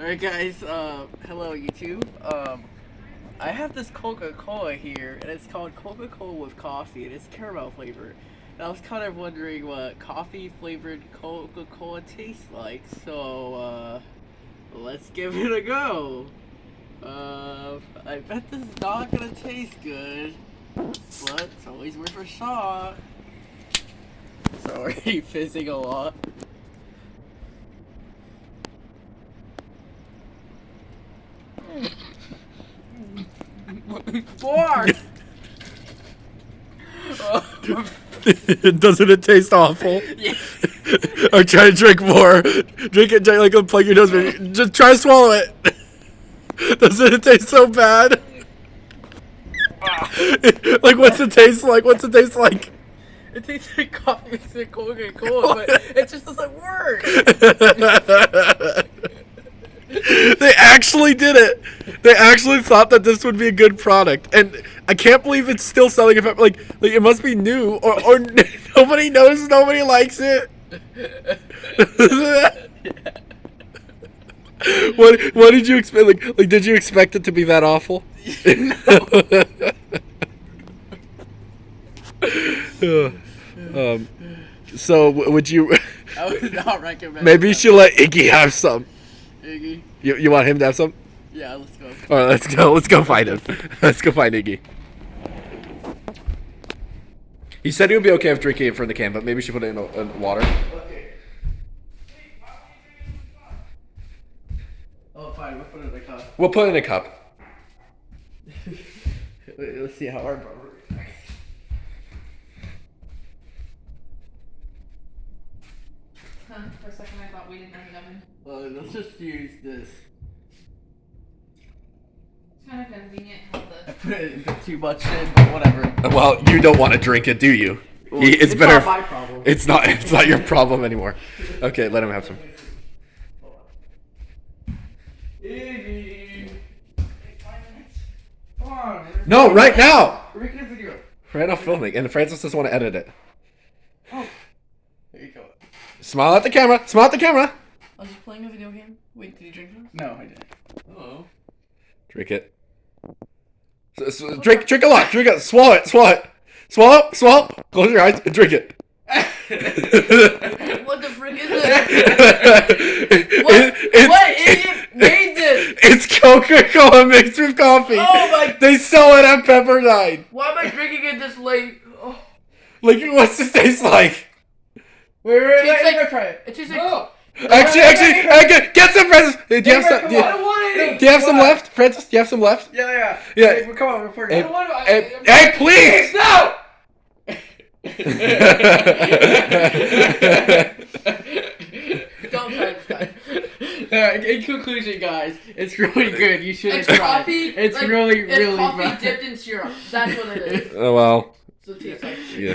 Alright guys, uh, hello YouTube. Um, I have this Coca-Cola here, and it's called Coca-Cola with coffee, and it's caramel flavored. And I was kind of wondering what coffee flavored Coca-Cola tastes like, so, uh, let's give it a go. Uh, I bet this is not gonna taste good, but it's always worth a shot. Sorry, fizzing a lot. Four. Doesn't it taste awful? Yeah. or try to drink more. Drink it, like a plug your nose. but Just try to swallow it. Doesn't it taste so bad? like, what's it taste like? What's it taste like? It tastes like coffee mixed with but it just doesn't work. they actually did it. They actually thought that this would be a good product, and I can't believe it's still selling. If like, like it must be new, or or nobody knows, nobody likes it. what what did you expect? Like, like did you expect it to be that awful? um, so would you? I would not recommend. Maybe you should let Iggy have some. Iggy. You you want him to have some? Yeah, let's go. All right, let's go. Let's go find him. Let's go find Iggy. He said he would be okay if drinking it from the can, but maybe we should put it in, in water. Okay. Oh, fine. We'll put it in the cup. We'll put it in a cup. Wait, let's see how our barber reacts. Huh, for a second I thought we didn't have an oven. Uh, let's just use this. It's kind of convenient how I the put it a bit too much in, but whatever. Well, you don't want to drink it, do you? Well, He- it's, it's better. not my problem. It's not. It's not your problem anymore. Okay, let him have some. Iggy. Come on. man. No, right now. We're making a video. Right now, filming, and Francis doesn't want to edit it. Oh. There you go. Smile at the camera. Smile at the camera. I was just playing a video game. Wait, did you drink this? No, I didn't. Oh. Drink it. S- s- drink, drink a lot. Drink it. Swallow it. Swallow it. Swallow. Swallow. Close your eyes and drink it. What the frick is it? What, It- it's- what idiot made this? It's Coca-Cola mixed with coffee. Oh my- They sell it at Pepperdine. Why am I drinking it this late? Oh. Like, what's this taste like? Wait, wait, wait, Tastes let me like- try it. It tastes like No. Actually, actually, uh, get, get some Francis. Do you have some? Do you, don't want any. do you have some left, Francis? Do you have some left? Yeah, yeah. Yeah. Hey, come on, we're Hey, I don't want to. I- hey, I'm- hey, please! No! Don't try this, guys. Alright, in conclusion, guys, it's really good. You should It's try. coffee. It's like, really, it's really coffee bad. dipped in syrup. That's what it is. Oh well, So it tastes like. yeah.